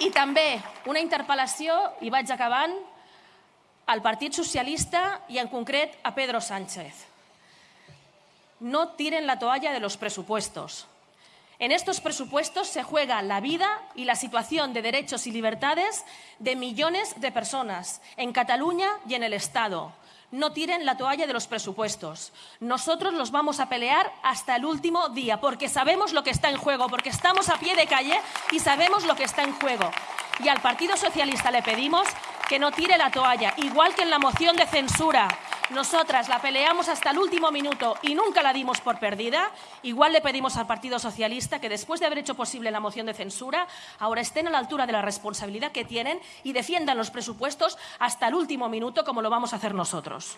I també una interpel·lació, i vaig acabant, al Partit Socialista y en concret a Pedro Sánchez. No tiren la toalla de los presupuestos. En estos presupuestos se juega la vida y la situación de derechos y libertades de millones de personas en Cataluña y en el Estado. No tiren la toalla de los presupuestos. Nosotros los vamos a pelear hasta el último día porque sabemos lo que está en juego, porque estamos a pie de calle y sabemos lo que está en juego. Y al Partido Socialista le pedimos que no tire la toalla, igual que en la moción de censura. Nosotras la peleamos hasta el último minuto y nunca la dimos por perdida. Igual le pedimos al Partido Socialista que después de haber hecho posible la moción de censura, ahora estén a la altura de la responsabilidad que tienen y defiendan los presupuestos hasta el último minuto como lo vamos a hacer nosotros.